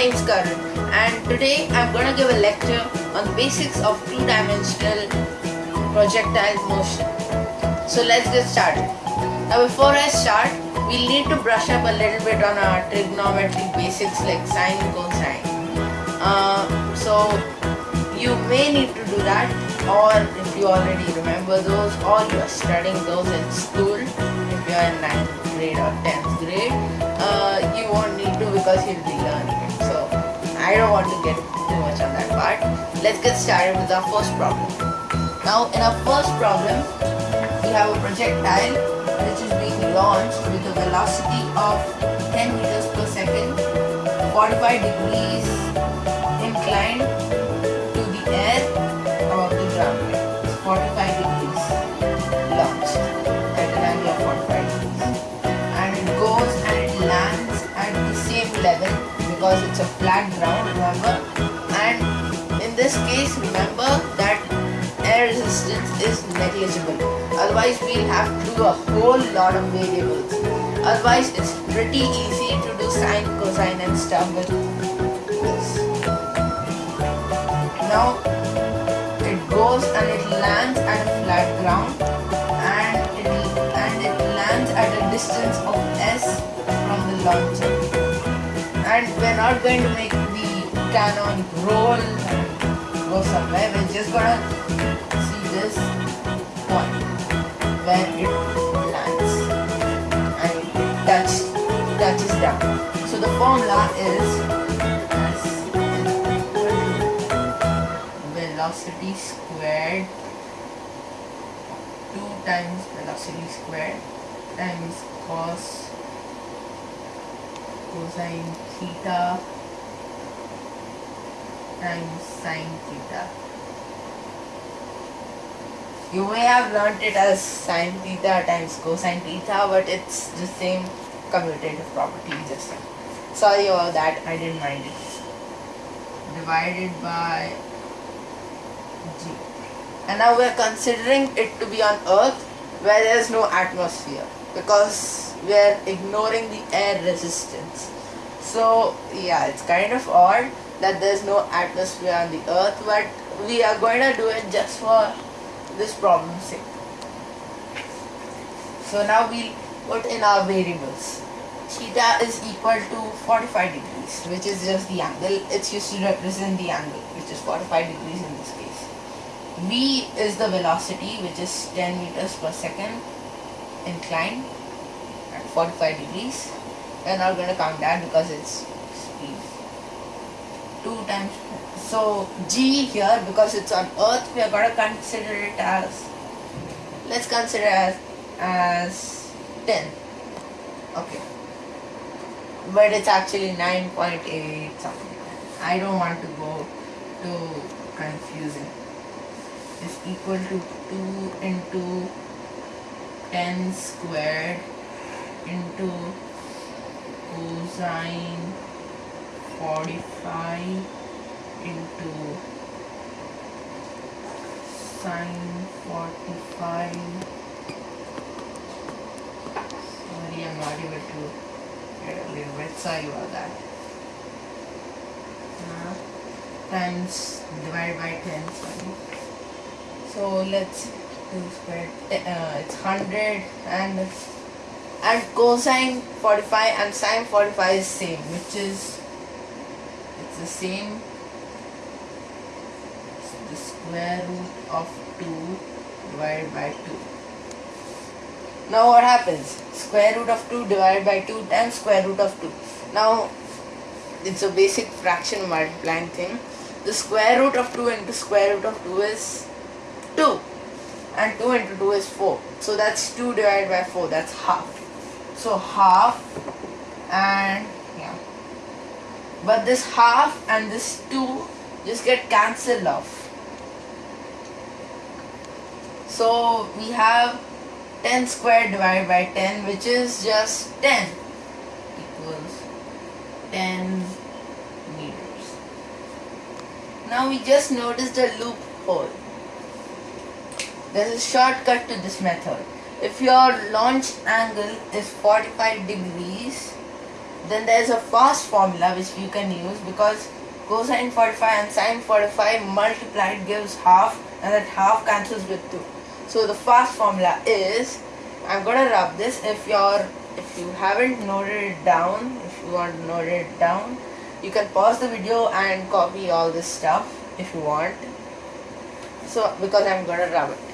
name is Karan and today I'm gonna give a lecture on the basics of two-dimensional projectile motion. So let's get started. Now before I start, we'll need to brush up a little bit on our trigonometry basics like sine and cosine. Uh, so you may need to do that or if you already remember those or you are studying those in school if you are in 9th grade or 10th grade uh, you won't need to because you'll be learning I don't want to get too much on that part. Let's get started with our first problem. Now in our first problem we have a projectile which is being launched with a velocity of 10 meters per second 45 degrees inclined because it's a flat ground, remember? And in this case, remember that air resistance is negligible. Otherwise, we'll have to do a whole lot of variables. Otherwise, it's pretty easy to do sine, cosine and stuff with this. Now it goes and it lands at a flat ground and it and it lands at a distance of s from the launcher. And we're not going to make the cannon roll and go somewhere. We're just gonna see this point where it lands and it touch, touches down. So the formula is velocity squared 2 times velocity squared times cos cosine theta times sine theta. You may have learnt it as sine theta times cosine theta, but it's the same commutative property just sorry about that, I didn't mind it. Divided by G. And now we're considering it to be on Earth where there's no atmosphere because we're ignoring the air resistance. So yeah, it's kind of odd that there's no atmosphere on the Earth, but we are going to do it just for this problem's sake. So now we'll put in our variables. Theta is equal to 45 degrees, which is just the angle. It's used to represent the angle, which is 45 degrees in this case. V is the velocity, which is 10 meters per second inclined at 45 degrees. We're not going to count that because it's speed. 2 times. So G here, because it's on Earth, we are going to consider it as, let's consider as, as 10. Okay. But it's actually 9.8 something. I don't want to go too confusing is equal to 2 into 10 squared into cosine 45 into sine 45 sorry I'm not able to get a little bit sorry about that. Uh, times divided by 10 sorry. So let's do square uh, it's 100 and and cosine 45 and sine 45 is same which is it's the same. It's the square root of 2 divided by 2 now what happens? Square root of 2 divided by 2 times square root of 2 now it's a basic fraction multiplying thing. The square root of 2 into square root of 2 is 2 and 2 into 2 is 4 so that's 2 divided by 4 that's half so half and yeah. But this half and this 2 just get cancelled off. So we have 10 squared divided by 10 which is just 10 equals 10 meters. Now we just noticed a loophole. There's a shortcut to this method. If your launch angle is 45 degrees, then there's a fast formula which you can use because cosine 45 and sine 45 multiplied gives half and that half cancels with 2 so the fast formula is I'm gonna rub this. If you're if you haven't noted it down if you want to note it down you can pause the video and copy all this stuff if you want. So because I'm gonna rub it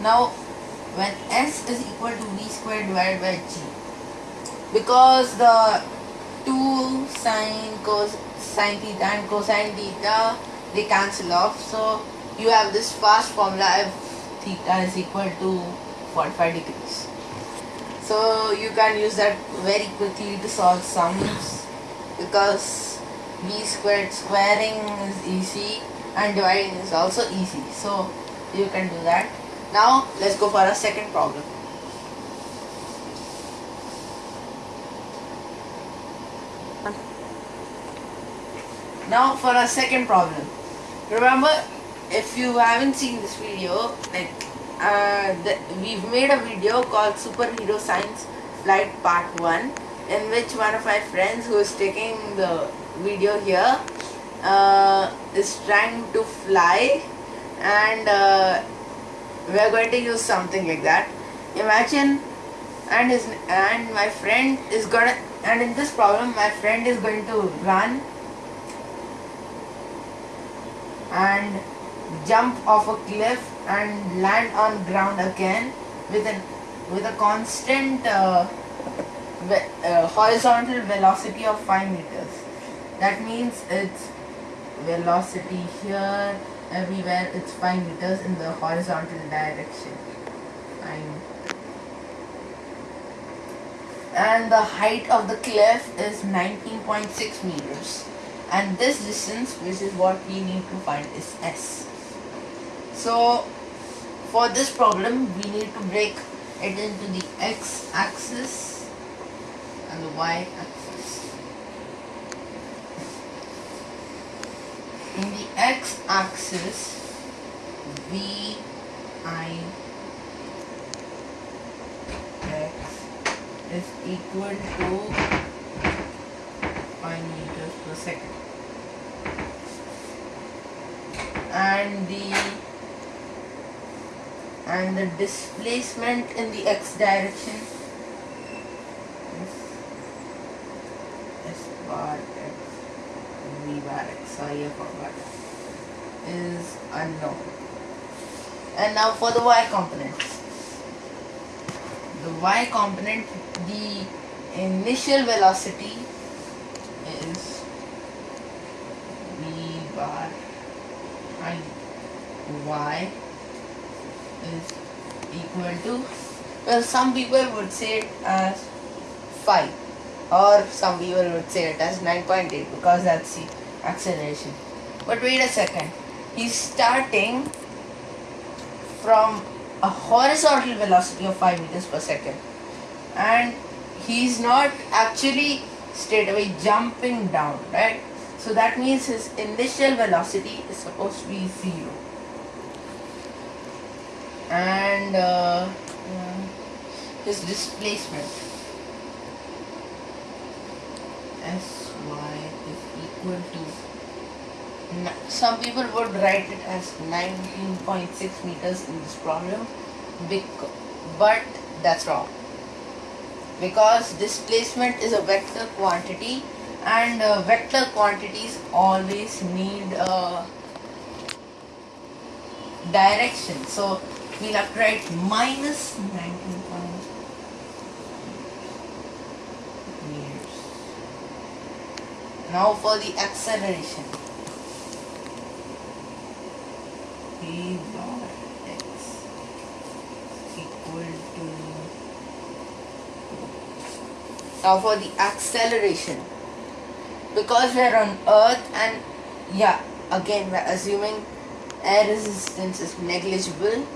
Now, when S is equal to V squared divided by G, because the 2 sine cos sine theta and cosine theta they cancel off, so you have this fast formula f theta is equal to 45 degrees. So you can use that very quickly to solve sums because v squared squaring is easy and dividing is also easy. So you can do that. Now let's go for a second problem. Now for a second problem. Remember, if you haven't seen this video, like uh, the, we've made a video called Superhero Science Flight Part 1 in which one of my friends who is taking the video here uh, is trying to fly and uh, we are going to use something like that. Imagine and his and my friend is gonna and in this problem my friend is going to run and jump off a cliff and land on ground again with an with a constant uh, uh, horizontal velocity of 5 meters. That means its velocity here everywhere it's 5 meters in the horizontal direction. Fine. and the height of the cliff is 19.6 meters. And this distance which is what we need to find is s. So for this problem we need to break it into the x axis and the y in the x-axis v i x is equal to 5 meters per second. And the and the displacement in the x direction is s bar x v bar x. I forgot is unknown. And now for the y component. The y component the initial velocity is v bar i y is equal to well some people would say it as 5 or some people would say it as 9.8 because that's the acceleration. But wait a second he's starting from a horizontal velocity of 5 meters per second. And he's not actually straight away jumping down right? So that means his initial velocity is supposed to be zero. And uh, uh, his displacement. Sy is equal to some people would write it as 19.6 meters in this problem but that's wrong. Because displacement is a vector quantity and uh, vector quantities always need uh, direction. So we'll have to write minus 19 meters. Now for the acceleration dot x equal to now for the acceleration. Because we're on earth and yeah again we're assuming air resistance is negligible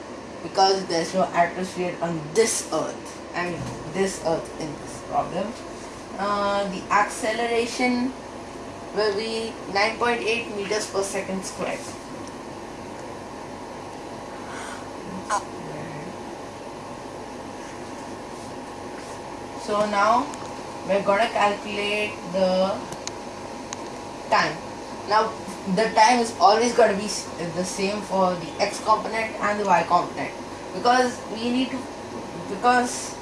because there's no atmosphere on this earth. I mean this earth in this problem. Uh, the acceleration will be 9.8 meters per second squared. So now we're gonna calculate the time. Now the time is always gonna be the same for the x component and the y component because we need to because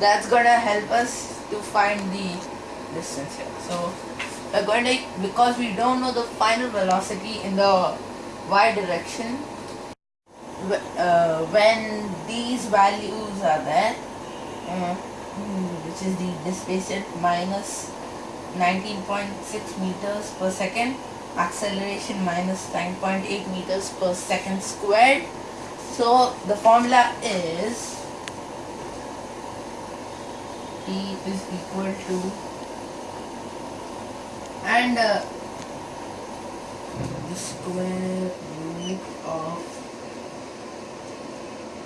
that's gonna help us to find the distance here. So we're going to because we don't know the final velocity in the y direction uh, when these values are there uh, which is the displacement minus 19.6 meters per second acceleration minus 9.8 meters per second squared. So the formula is T is equal to and uh, the square root of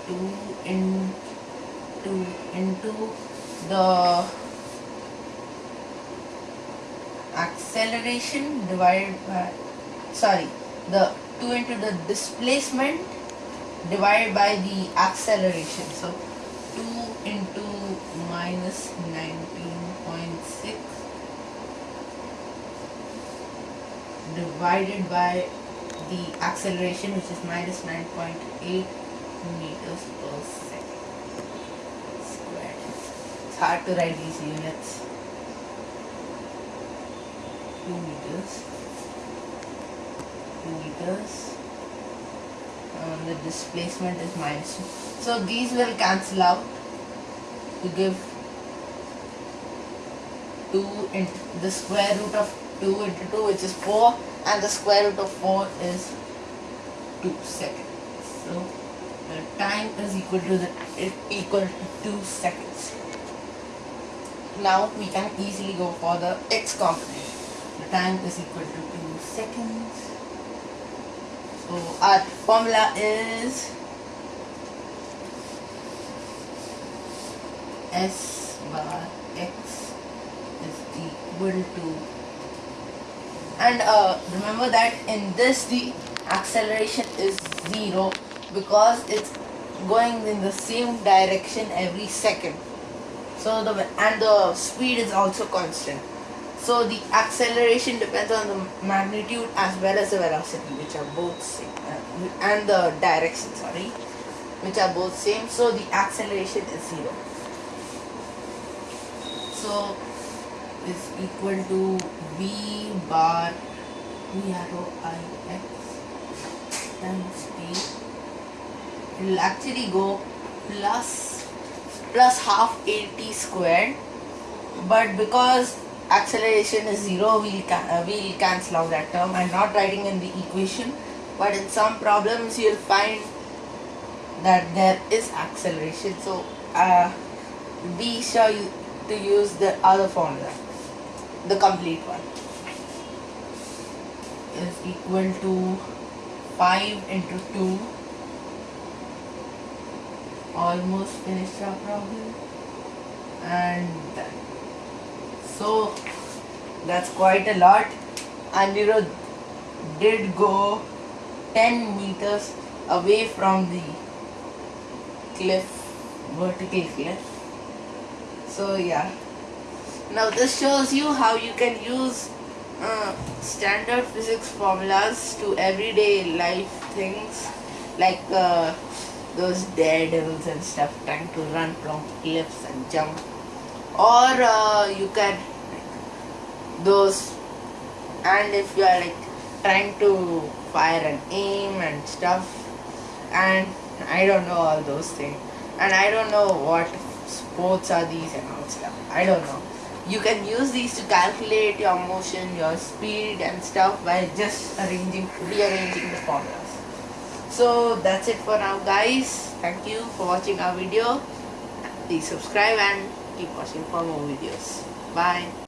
2 into into the acceleration divided by sorry the 2 into the displacement divided by the acceleration. So 2 into minus 19.6 divided by the acceleration which is minus 9.8 meters per second squared. It's hard to write these units. 2 meters. 2 meters. And the displacement is minus 2. So these will cancel out to give 2 into the square root of 2 into 2 which is 4 and the square root of 4 is 2 seconds. So the time is equal to the is equal to 2 seconds. Now we can easily go for the x component. The time is equal to 2 seconds. So our formula is S bar x is equal to and uh, remember that in this the acceleration is zero because it's going in the same direction every second. So the and the speed is also constant. So the acceleration depends on the magnitude as well as the velocity which are both same. Uh, and the direction sorry which are both same. So the acceleration is zero. So is equal to v bar v arrow i x times t will actually go plus plus half at squared but because acceleration is zero we'll, uh, we'll cancel out that term. I'm not writing in the equation but in some problems you'll find that there is acceleration. So uh, be sure you, to use the other formula the complete one. Is equal to 5 into 2 almost finished our problem. And so that's quite a lot. Anirudh did go 10 meters away from the cliff vertical cliff. So yeah. Now this shows you how you can use uh, standard physics formulas to everyday life things. Like uh, those daredevils and stuff trying to run from cliffs and jump. Or uh, you can those and if you are like trying to fire and aim and stuff and I don't know all those things. And I don't know what sports are these and all stuff. I don't know. You can use these to calculate your motion your speed and stuff by just arranging rearranging the formulas so that's it for now guys. Thank you for watching our video. Please subscribe and keep watching for more videos. Bye